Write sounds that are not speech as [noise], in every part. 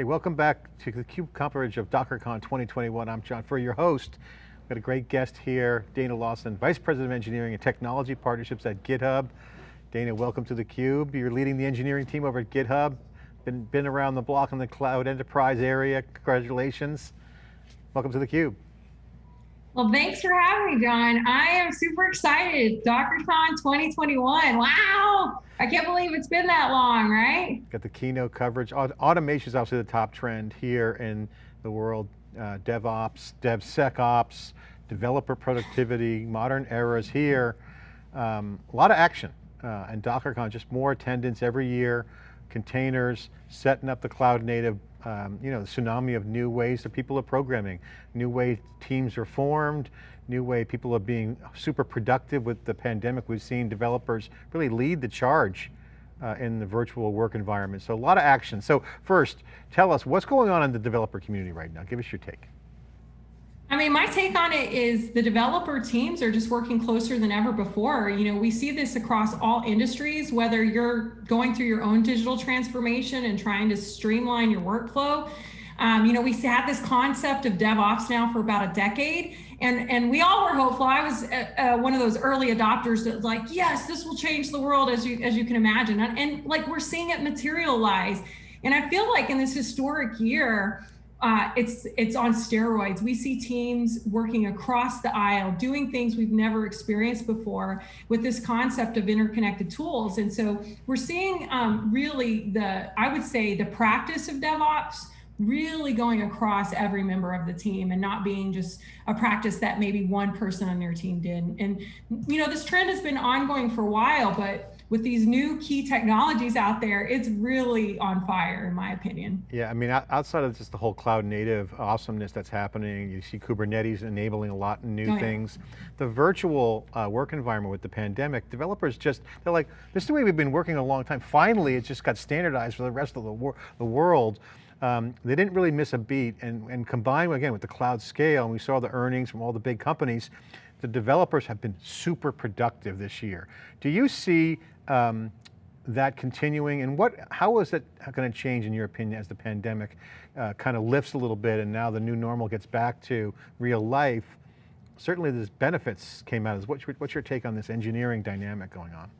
Okay, welcome back to the CUBE coverage of DockerCon 2021. I'm John Furrier, your host. We've got a great guest here, Dana Lawson, Vice President of Engineering and Technology Partnerships at GitHub. Dana, welcome to the Cube. You're leading the engineering team over at GitHub. Been, been around the block in the cloud enterprise area, congratulations. Welcome to the Cube. Well, thanks for having me, John. I am super excited. DockerCon 2021. Wow. I can't believe it's been that long, right? Got the keynote coverage. Automation is obviously the top trend here in the world. Uh, DevOps, DevSecOps, developer productivity, modern eras here. Um, a lot of action. Uh, and DockerCon, just more attendance every year, containers, setting up the cloud native um, you know, the tsunami of new ways that people are programming, new way teams are formed, new way people are being super productive with the pandemic. We've seen developers really lead the charge uh, in the virtual work environment. So a lot of action. So first, tell us what's going on in the developer community right now. Give us your take. I mean, my take on it is the developer teams are just working closer than ever before. You know, we see this across all industries, whether you're going through your own digital transformation and trying to streamline your workflow. Um, you know, we had this concept of DevOps now for about a decade, and and we all were hopeful. I was uh, uh, one of those early adopters that was like, yes, this will change the world as you as you can imagine, and, and like we're seeing it materialize. And I feel like in this historic year, uh, it's it's on steroids. We see teams working across the aisle, doing things we've never experienced before with this concept of interconnected tools. And so we're seeing um, really the, I would say the practice of DevOps really going across every member of the team and not being just a practice that maybe one person on your team did. And, you know, this trend has been ongoing for a while, but with these new key technologies out there, it's really on fire in my opinion. Yeah, I mean, outside of just the whole cloud native awesomeness that's happening, you see Kubernetes enabling a lot of new oh, things. Yeah. The virtual uh, work environment with the pandemic, developers just, they're like, this is the way we've been working a long time. Finally, it just got standardized for the rest of the, wor the world. Um, they didn't really miss a beat and, and combined again with the cloud scale, and we saw the earnings from all the big companies, the developers have been super productive this year. Do you see um, that continuing and what, how is it going to change in your opinion as the pandemic uh, kind of lifts a little bit and now the new normal gets back to real life? Certainly there's benefits came out. What's your, what's your take on this engineering dynamic going on?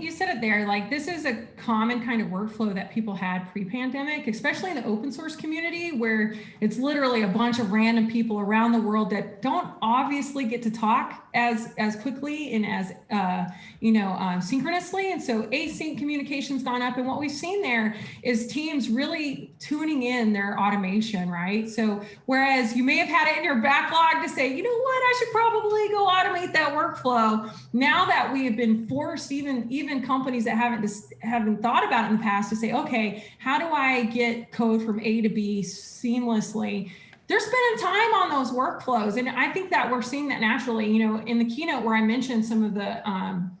You said it there, like this is a common kind of workflow that people had pre-pandemic, especially in the open source community where it's literally a bunch of random people around the world that don't obviously get to talk as, as quickly and as, uh, you know, um, synchronously. And so async communication's gone up. And what we've seen there is teams really tuning in their automation, right? So whereas you may have had it in your backlog to say, you know what, I should probably go automate that workflow. Now that we have been forced even even companies that haven't haven't thought about it in the past to say, okay, how do I get code from A to B seamlessly? They're spending time on those workflows, and I think that we're seeing that naturally. You know, in the keynote where I mentioned some of the um,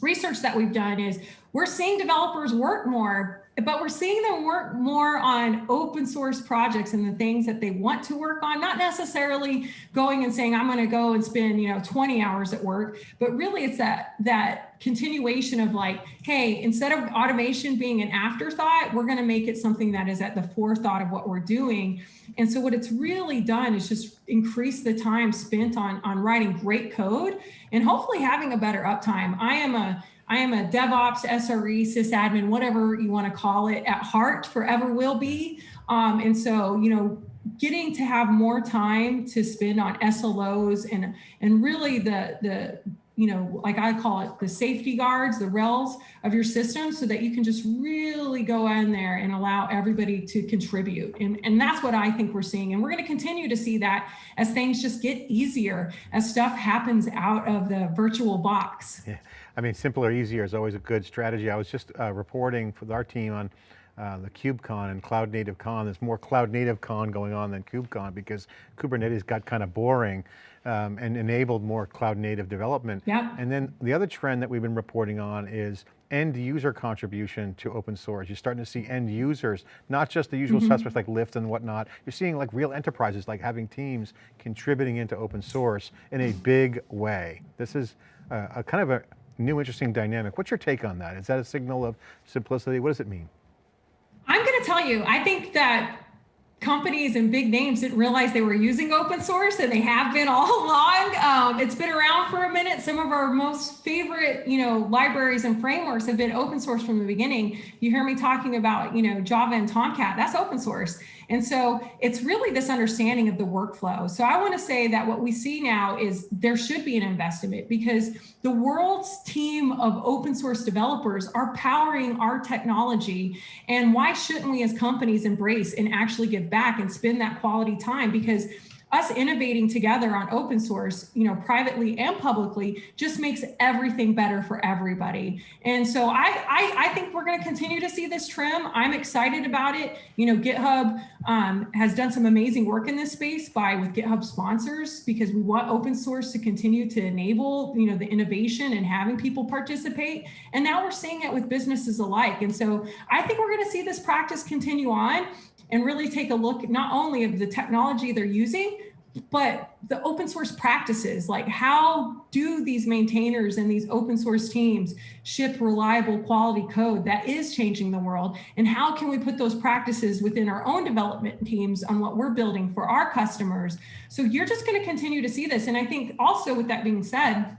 research that we've done is we're seeing developers work more but we're seeing them work more on open source projects and the things that they want to work on, not necessarily going and saying, I'm going to go and spend, you know, 20 hours at work, but really it's that, that continuation of like, hey, instead of automation being an afterthought, we're going to make it something that is at the forethought of what we're doing. And so what it's really done is just increase the time spent on, on writing great code and hopefully having a better uptime. I am a, I am a DevOps, SRE, sysadmin, whatever you want to call it at heart, forever will be. Um, and so, you know, getting to have more time to spend on SLOs and and really the the you know, like I call it the safety guards, the rails of your system so that you can just really go in there and allow everybody to contribute. And, and that's what I think we're seeing. And we're going to continue to see that as things just get easier, as stuff happens out of the virtual box. Yeah. I mean, simpler, easier is always a good strategy. I was just uh, reporting with our team on uh, the KubeCon and Cloud Native Con. There's more Cloud Native Con going on than KubeCon because Kubernetes got kind of boring um, and enabled more Cloud Native development. Yeah. And then the other trend that we've been reporting on is end user contribution to open source. You're starting to see end users, not just the usual mm -hmm. suspects like Lyft and whatnot. You're seeing like real enterprises, like having teams contributing into open source in a [sighs] big way. This is a, a kind of a, new interesting dynamic. What's your take on that? Is that a signal of simplicity? What does it mean? I'm going to tell you, I think that companies and big names didn't realize they were using open source and they have been all [laughs] along. Um, it's been around for a minute. Some of our most favorite, you know, libraries and frameworks have been open source from the beginning. You hear me talking about, you know, Java and Tomcat, that's open source. And so it's really this understanding of the workflow. So I want to say that what we see now is there should be an investment because the world's team of open source developers are powering our technology. And why shouldn't we as companies embrace and actually give back and spend that quality time? Because us innovating together on open source, you know, privately and publicly, just makes everything better for everybody. And so I, I, I think we're going to continue to see this trim. I'm excited about it. You know, GitHub um, has done some amazing work in this space by with GitHub sponsors because we want open source to continue to enable, you know, the innovation and having people participate. And now we're seeing it with businesses alike. And so I think we're going to see this practice continue on and really take a look not only of the technology they're using, but the open source practices, like how do these maintainers and these open source teams ship reliable quality code that is changing the world? And how can we put those practices within our own development teams on what we're building for our customers? So you're just gonna continue to see this. And I think also with that being said,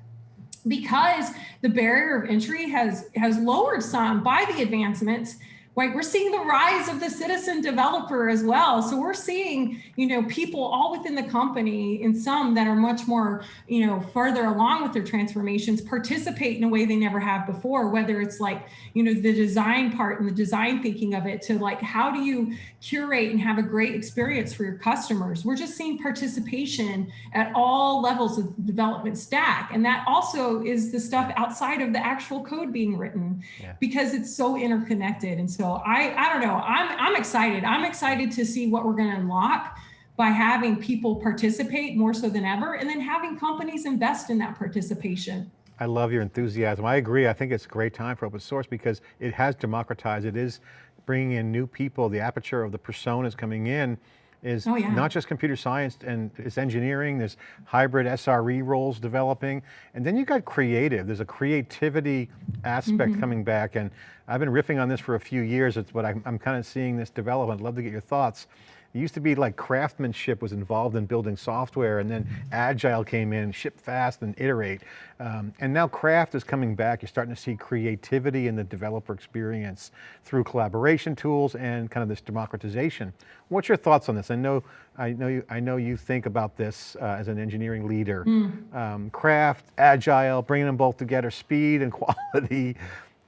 because the barrier of entry has, has lowered some by the advancements, right? We're seeing the rise of the citizen developer as well. So we're seeing, you know, people all within the company and some that are much more, you know, further along with their transformations participate in a way they never have before, whether it's like, you know, the design part and the design thinking of it to like, how do you curate and have a great experience for your customers? We're just seeing participation at all levels of the development stack. And that also is the stuff outside of the actual code being written yeah. because it's so interconnected. And so I, I don't know, I'm, I'm excited. I'm excited to see what we're going to unlock by having people participate more so than ever, and then having companies invest in that participation. I love your enthusiasm. I agree. I think it's a great time for open source because it has democratized. It is bringing in new people. The aperture of the personas coming in is oh, yeah. not just computer science and it's engineering, there's hybrid SRE roles developing, and then you got creative. There's a creativity aspect mm -hmm. coming back, and I've been riffing on this for a few years, it's, but I'm, I'm kind of seeing this develop. I'd love to get your thoughts. It used to be like craftsmanship was involved in building software and then agile came in, ship fast and iterate. Um, and now craft is coming back. You're starting to see creativity in the developer experience through collaboration tools and kind of this democratization. What's your thoughts on this? I know, I know, you, I know you think about this uh, as an engineering leader. Mm. Um, craft, agile, bringing them both together, speed and [laughs] quality.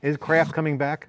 Is craft coming back?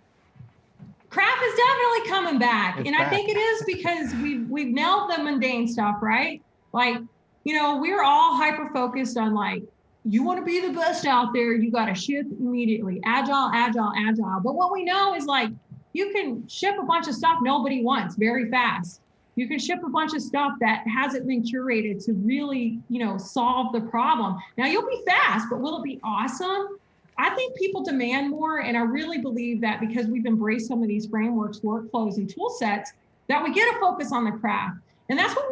Craft is definitely coming back. It's and back. I think it is because we've we've nailed the mundane stuff, right? Like, you know, we're all hyper focused on like, you want to be the best out there, you got to ship immediately. Agile, agile, agile. But what we know is like you can ship a bunch of stuff nobody wants very fast. You can ship a bunch of stuff that hasn't been curated to really, you know, solve the problem. Now you'll be fast, but will it be awesome? I think people demand more. And I really believe that because we've embraced some of these frameworks, workflows, and tool sets, that we get a focus on the craft. And that's what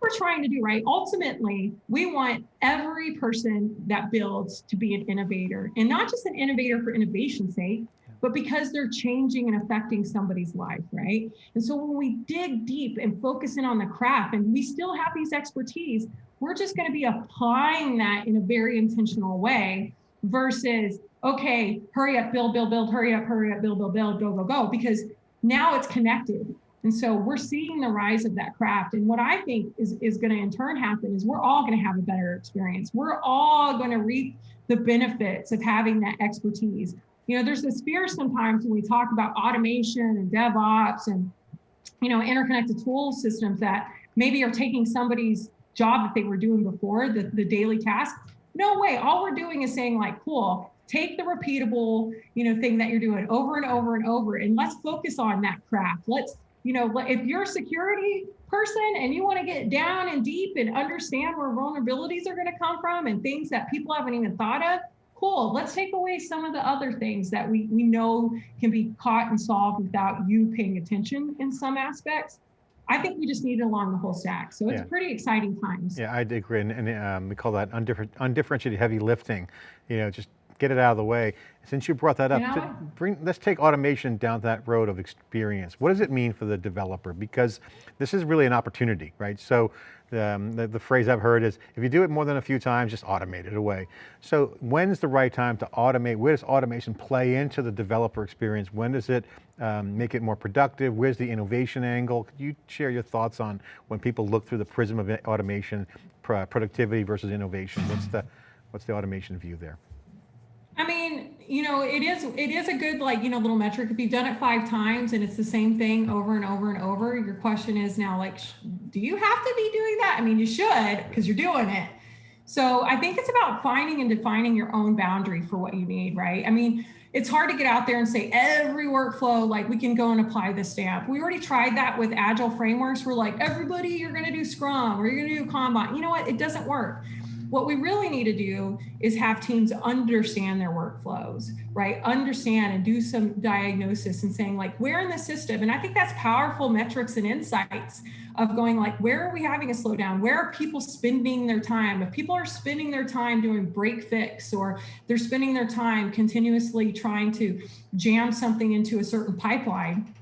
we're trying to do, right? Ultimately, we want every person that builds to be an innovator and not just an innovator for innovation's sake, but because they're changing and affecting somebody's life, right? And so when we dig deep and focus in on the craft and we still have these expertise, we're just going to be applying that in a very intentional way versus, okay, hurry up, build, build, build, hurry up, hurry up, build, build, build, go, go, go, because now it's connected. And so we're seeing the rise of that craft. And what I think is, is going to in turn happen is we're all going to have a better experience. We're all going to reap the benefits of having that expertise. You know, there's this fear sometimes when we talk about automation and DevOps and, you know, interconnected tool systems that maybe are taking somebody's job that they were doing before, the, the daily task, no way. All we're doing is saying like, cool, take the repeatable, you know, thing that you're doing over and over and over, and let's focus on that craft. Let's, you know, if you're a security person and you want to get down and deep and understand where vulnerabilities are going to come from and things that people haven't even thought of, cool. Let's take away some of the other things that we, we know can be caught and solved without you paying attention in some aspects. I think we just need it along the whole stack. So it's yeah. pretty exciting times. Yeah, I agree. And, and um, we call that undiffer undifferentiated heavy lifting. You know, just get it out of the way. Since you brought that up, bring, let's take automation down that road of experience. What does it mean for the developer? Because this is really an opportunity, right? So um, the, the phrase I've heard is, if you do it more than a few times, just automate it away. So when's the right time to automate? Where does automation play into the developer experience? When does it um, make it more productive? Where's the innovation angle? Could you share your thoughts on when people look through the prism of automation, productivity versus innovation? What's the, what's the automation view there? You know, it is it is a good like you know little metric. If you've done it five times and it's the same thing over and over and over, your question is now like, do you have to be doing that? I mean, you should because you're doing it. So I think it's about finding and defining your own boundary for what you need, right? I mean, it's hard to get out there and say every workflow like we can go and apply the stamp. We already tried that with agile frameworks. We're like, everybody, you're going to do Scrum or you're going to do Kanban. You know what? It doesn't work. What we really need to do is have teams understand their workflows, right? Understand and do some diagnosis and saying like, where in the system? And I think that's powerful metrics and insights of going like, where are we having a slowdown? Where are people spending their time? If people are spending their time doing break fix or they're spending their time continuously trying to jam something into a certain pipeline,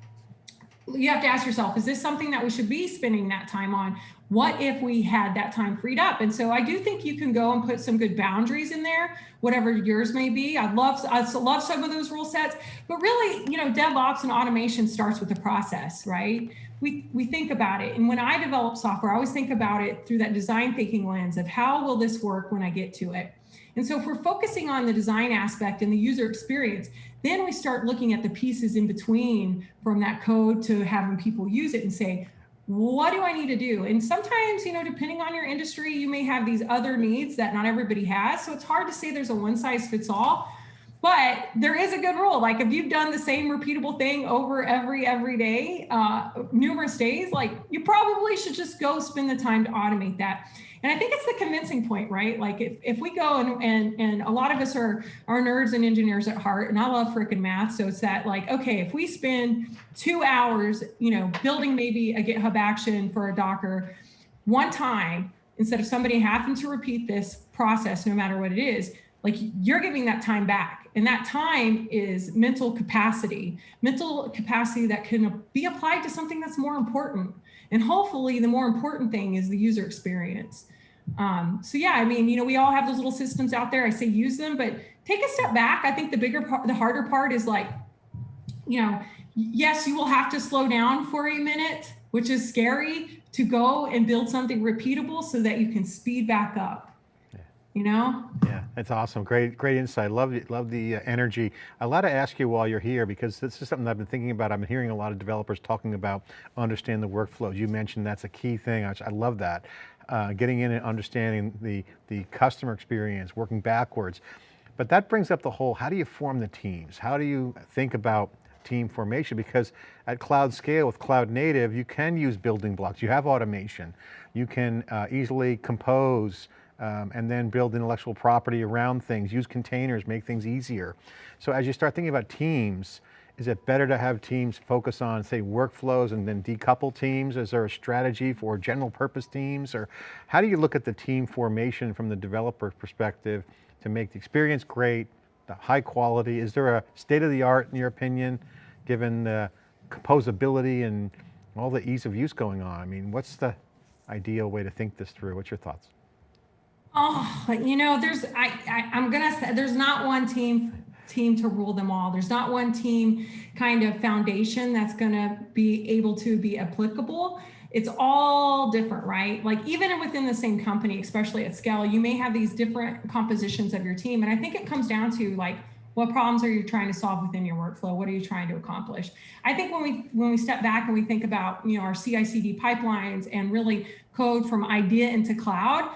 you have to ask yourself, is this something that we should be spending that time on? What if we had that time freed up? And so I do think you can go and put some good boundaries in there, whatever yours may be. I love I love some of those rule sets, but really, you know, DevOps and automation starts with the process, right? We we think about it. And when I develop software, I always think about it through that design thinking lens of how will this work when I get to it? And so if we're focusing on the design aspect and the user experience, then we start looking at the pieces in between from that code to having people use it and say, what do I need to do? And sometimes, you know, depending on your industry, you may have these other needs that not everybody has. So it's hard to say there's a one size fits all. But there is a good rule. Like if you've done the same repeatable thing over every every day, uh, numerous days, like you probably should just go spend the time to automate that. And I think it's the convincing point, right? Like if, if we go and, and and a lot of us are are nerds and engineers at heart, and I love freaking math. So it's that like, okay, if we spend two hours, you know, building maybe a GitHub action for a Docker one time, instead of somebody having to repeat this process, no matter what it is, like you're giving that time back. And that time is mental capacity, mental capacity that can be applied to something that's more important. And hopefully the more important thing is the user experience. Um, so yeah, I mean, you know, we all have those little systems out there. I say use them, but take a step back. I think the bigger part, the harder part is like, you know, yes, you will have to slow down for a minute, which is scary to go and build something repeatable so that you can speed back up. You know? Yeah, that's awesome. Great, great insight. Love, love the uh, energy. A lot to ask you while you're here because this is something I've been thinking about. I've been hearing a lot of developers talking about understand the workflows. You mentioned that's a key thing. I, I love that. Uh, getting in and understanding the, the customer experience, working backwards. But that brings up the whole, how do you form the teams? How do you think about team formation? Because at cloud scale with cloud native, you can use building blocks. You have automation. You can uh, easily compose um, and then build intellectual property around things, use containers, make things easier. So as you start thinking about teams, is it better to have teams focus on say workflows and then decouple teams? Is there a strategy for general purpose teams? Or how do you look at the team formation from the developer perspective to make the experience great, the high quality? Is there a state of the art in your opinion, given the composability and all the ease of use going on? I mean, what's the ideal way to think this through? What's your thoughts? Oh, you know, there's I, I I'm gonna say there's not one team team to rule them all. There's not one team kind of foundation that's gonna be able to be applicable. It's all different, right? Like even within the same company, especially at scale, you may have these different compositions of your team. And I think it comes down to like what problems are you trying to solve within your workflow? What are you trying to accomplish? I think when we when we step back and we think about you know our CI/CD pipelines and really code from idea into cloud,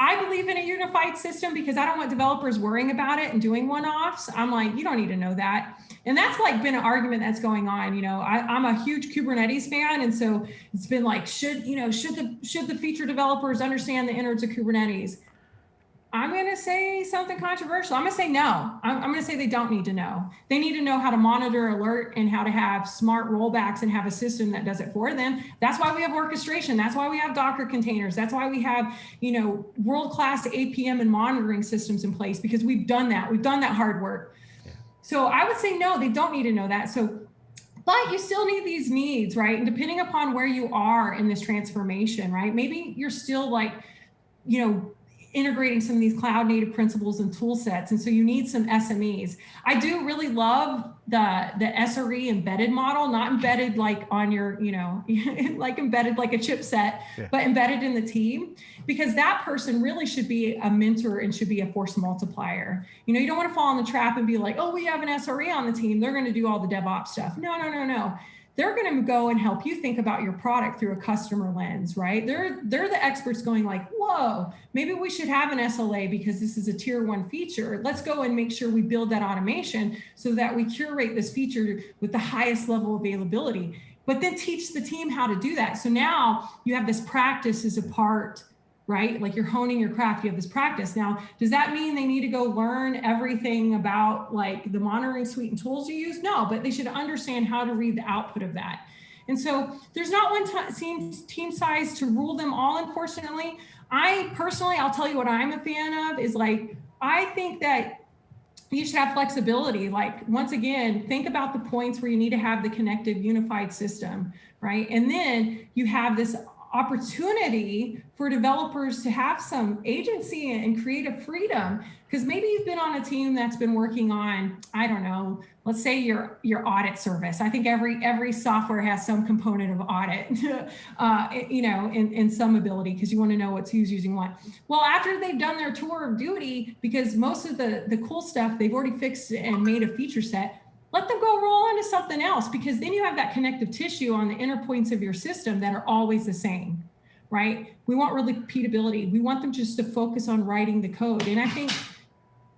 I believe in a unified system because I don't want developers worrying about it and doing one-offs. I'm like, you don't need to know that. And that's like been an argument that's going on. You know, I, am a huge Kubernetes fan, and so it's been like, should you know, should the should the feature developers understand the innards of Kubernetes? I'm going to say something controversial. I'm going to say no. I'm, I'm going to say they don't need to know. They need to know how to monitor, alert, and how to have smart rollbacks and have a system that does it for them. That's why we have orchestration. That's why we have Docker containers. That's why we have, you know, world-class APM and monitoring systems in place because we've done that. We've done that hard work. So I would say no, they don't need to know that. So but you still need these needs, right? And depending upon where you are in this transformation, right? Maybe you're still like, you know, integrating some of these cloud native principles and tool sets. And so you need some SMEs. I do really love the, the SRE embedded model, not embedded like on your, you know, [laughs] like embedded like a chipset, yeah. but embedded in the team, because that person really should be a mentor and should be a force multiplier. You know, you don't want to fall in the trap and be like, oh, we have an SRE on the team. They're going to do all the DevOps stuff. No, no, no, no they're going to go and help you think about your product through a customer lens, right? They're they're the experts going like, whoa, maybe we should have an SLA because this is a tier one feature. Let's go and make sure we build that automation so that we curate this feature with the highest level of availability. But then teach the team how to do that. So now you have this practice as a part right? Like you're honing your craft, you have this practice. Now, does that mean they need to go learn everything about like the monitoring suite and tools you use? No, but they should understand how to read the output of that. And so there's not one team, team size to rule them all, unfortunately. I personally, I'll tell you what I'm a fan of is like, I think that you should have flexibility. Like once again, think about the points where you need to have the connected unified system, right? And then you have this opportunity for developers to have some agency and creative freedom because maybe you've been on a team that's been working on i don't know let's say your your audit service. I think every every software has some component of audit [laughs] uh, you know in, in some ability because you want to know what's who's using what. Well after they've done their tour of duty because most of the the cool stuff they've already fixed and made a feature set let them go roll into something else because then you have that connective tissue on the inner points of your system that are always the same, right? We want repeatability. We want them just to focus on writing the code. And I think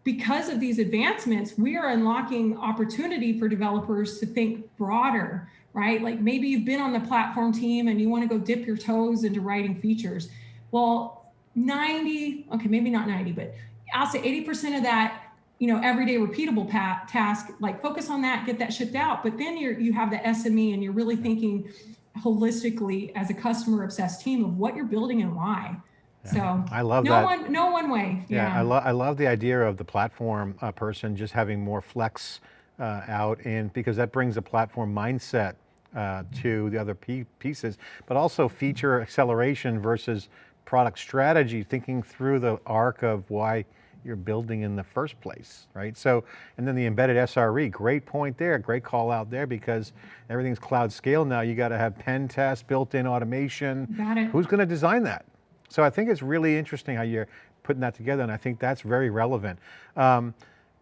because of these advancements, we are unlocking opportunity for developers to think broader, right? Like maybe you've been on the platform team and you want to go dip your toes into writing features. Well, 90, okay, maybe not 90, but I'll say 80% of that you know, everyday repeatable task, like focus on that, get that shipped out. But then you're, you have the SME and you're really thinking holistically as a customer obsessed team of what you're building and why. Yeah. So I love no that. One, no one way. Yeah, yeah. I, love I love the idea of the platform uh, person just having more flex uh, out and because that brings a platform mindset uh, to the other pieces, but also feature acceleration versus product strategy, thinking through the arc of why you're building in the first place, right? So, and then the embedded SRE, great point there, great call out there because everything's cloud scale now. You got to have pen test, built-in automation. Got it. Who's going to design that? So I think it's really interesting how you're putting that together and I think that's very relevant. Um,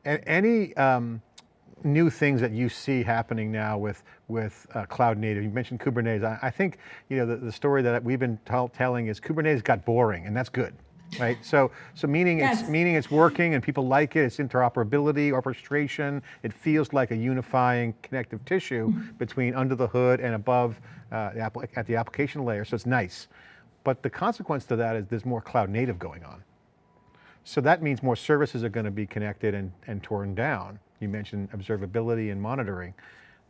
any um, new things that you see happening now with, with uh, cloud native? You mentioned Kubernetes. I, I think you know the, the story that we've been telling is Kubernetes got boring and that's good right? So, so meaning yes. it's meaning it's working and people like it. It's interoperability, orchestration. It feels like a unifying connective tissue mm-hmm. between under the hood and above uh, the at the application layer. So it's nice, but the consequence to that is there's more cloud native going on. So that means more services are going to be connected and, and torn down. You mentioned observability and monitoring.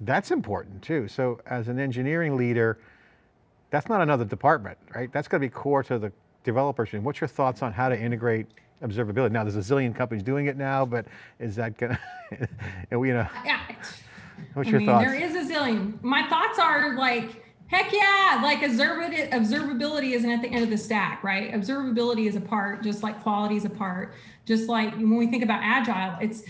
That's important too. So as an engineering leader, that's not another department, right? That's going to be core to the developers. What's your thoughts on how to integrate observability? Now there's a zillion companies doing it now, but is that gonna, [laughs] you know, yeah. what's I your mean, thoughts? There is a zillion. My thoughts are like, heck yeah, like observability isn't at the end of the stack, right? Observability is a part, just like quality is a part, just like when we think about agile, it's,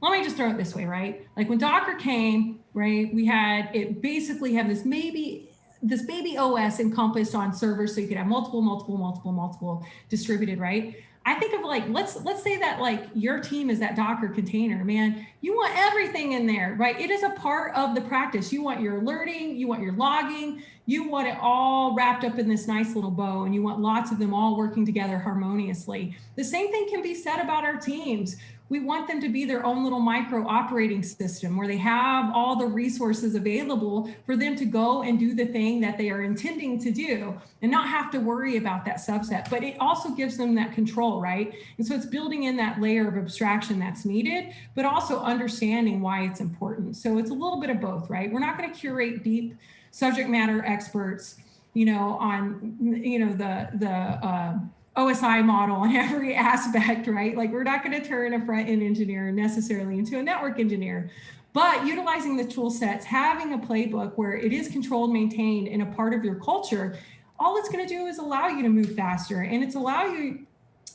let me just throw it this way, right? Like when Docker came, right, we had, it basically have this maybe this baby OS encompassed on servers so you could have multiple, multiple, multiple, multiple distributed, right? I think of like, let's let's say that like your team is that Docker container, man. You want everything in there, right? It is a part of the practice. You want your alerting, you want your logging, you want it all wrapped up in this nice little bow and you want lots of them all working together harmoniously. The same thing can be said about our teams. We want them to be their own little micro operating system where they have all the resources available for them to go and do the thing that they are intending to do and not have to worry about that subset. But it also gives them that control, right? And so it's building in that layer of abstraction that's needed, but also understanding why it's important. So it's a little bit of both, right? We're not going to curate deep subject matter experts, you know, on, you know, the, the, uh, OSI model in [laughs] every aspect, right? Like we're not going to turn a front end engineer necessarily into a network engineer, but utilizing the tool sets, having a playbook where it is controlled, maintained, and a part of your culture, all it's going to do is allow you to move faster and it's allow you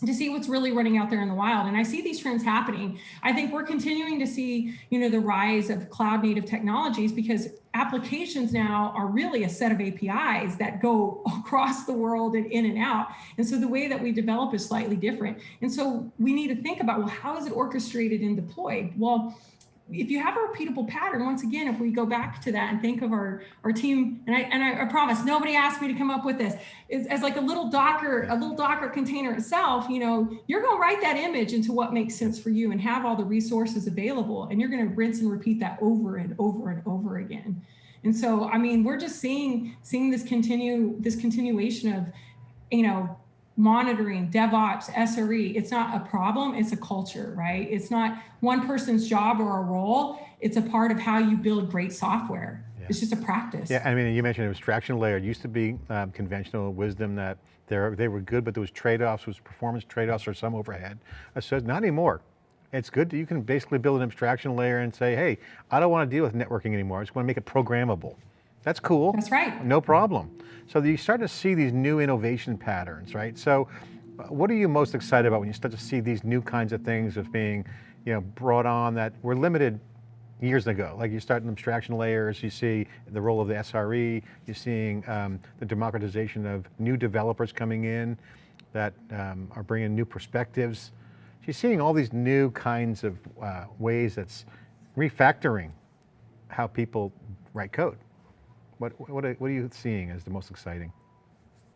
to see what's really running out there in the wild. And I see these trends happening. I think we're continuing to see, you know, the rise of cloud native technologies because applications now are really a set of APIs that go [laughs] across the world and in and out. And so the way that we develop is slightly different. And so we need to think about, well, how is it orchestrated and deployed? Well, if you have a repeatable pattern, once again, if we go back to that and think of our, our team, and I, and I, I promise nobody asked me to come up with this, is as like a little Docker, a little Docker container itself, you know, you're going to write that image into what makes sense for you and have all the resources available. And you're going to rinse and repeat that over and over and over again. And so, I mean, we're just seeing, seeing this continue, this continuation of, you know, monitoring, DevOps, SRE, it's not a problem, it's a culture, right? It's not one person's job or a role, it's a part of how you build great software. Yeah. It's just a practice. Yeah, I mean, you mentioned abstraction layer. It used to be um, conventional wisdom that they were good, but there was trade-offs, was performance trade-offs or some overhead. I said, not anymore. It's good that you can basically build an abstraction layer and say, hey, I don't want to deal with networking anymore. I just want to make it programmable. That's cool. That's right. No problem. So you start to see these new innovation patterns, right? So uh, what are you most excited about when you start to see these new kinds of things of being you know, brought on that were limited years ago? Like you start in abstraction layers, you see the role of the SRE, you're seeing um, the democratization of new developers coming in that um, are bringing new perspectives. So you're seeing all these new kinds of uh, ways that's refactoring how people write code. What, what, are, what are you seeing as the most exciting?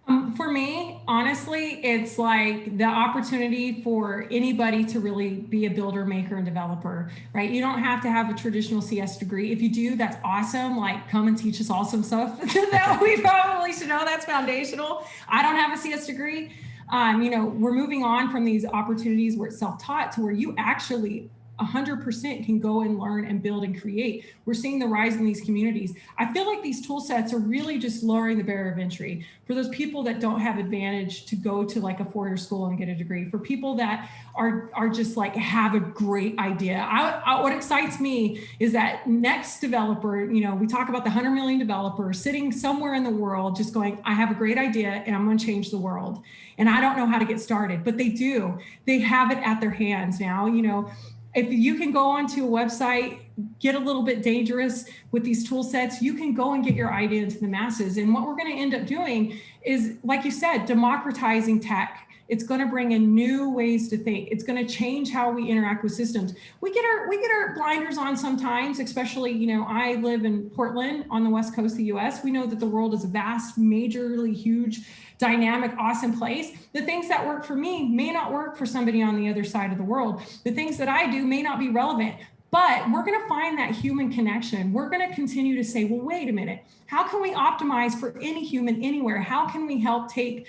Um, for me, honestly, it's like the opportunity for anybody to really be a builder, maker, and developer, right? You don't have to have a traditional CS degree. If you do, that's awesome. Like, come and teach us awesome stuff [laughs] that we probably should know. That's foundational. I don't have a CS degree. Um, you know, we're moving on from these opportunities where it's self-taught to where you actually 100% can go and learn and build and create. We're seeing the rise in these communities. I feel like these tool sets are really just lowering the barrier of entry for those people that don't have advantage to go to like a four-year school and get a degree, for people that are, are just like have a great idea. I, I, what excites me is that next developer, you know, we talk about the 100 million developer sitting somewhere in the world just going, I have a great idea and I'm going to change the world. And I don't know how to get started, but they do. They have it at their hands now, you know, if you can go onto a website, get a little bit dangerous with these tool sets, you can go and get your idea into the masses. And what we're going to end up doing is, like you said, democratizing tech. It's going to bring in new ways to think. It's going to change how we interact with systems. We get our we get our blinders on sometimes, especially, you know, I live in Portland on the west coast of the US. We know that the world is a vast, majorly huge dynamic, awesome place. The things that work for me may not work for somebody on the other side of the world. The things that I do may not be relevant, but we're going to find that human connection. We're going to continue to say, well, wait a minute. How can we optimize for any human anywhere? How can we help take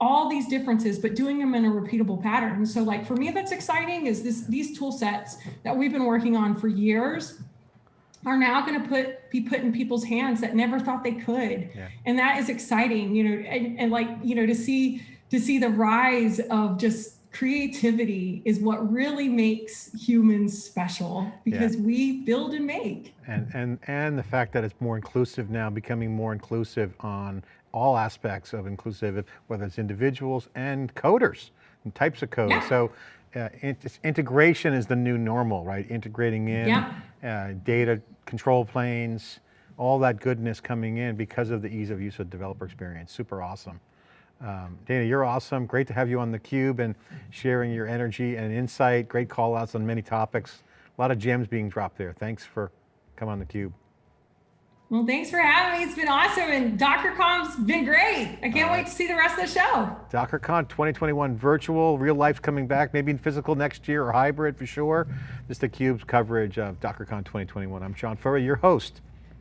all these differences, but doing them in a repeatable pattern. So like for me, that's exciting is this these tool sets that we've been working on for years are now going to put be put in people's hands that never thought they could yeah. and that is exciting you know and, and like you know to see to see the rise of just creativity is what really makes humans special because yeah. we build and make and and and the fact that it's more inclusive now becoming more inclusive on all aspects of inclusive whether it's individuals and coders and types of code yeah. so uh, integration is the new normal, right? Integrating in yeah. uh, data control planes, all that goodness coming in because of the ease of use of developer experience. Super awesome. Um, Dana, you're awesome. Great to have you on theCUBE and sharing your energy and insight. Great call outs on many topics. A lot of gems being dropped there. Thanks for coming on theCUBE. Well, thanks for having me. It's been awesome. And DockerCon's been great. I can't wait to see the rest of the show. DockerCon 2021 virtual, real life's coming back, maybe in physical next year or hybrid for sure. This is theCUBE's coverage of DockerCon 2021. I'm John Furrier, your host.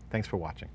Thanks for watching.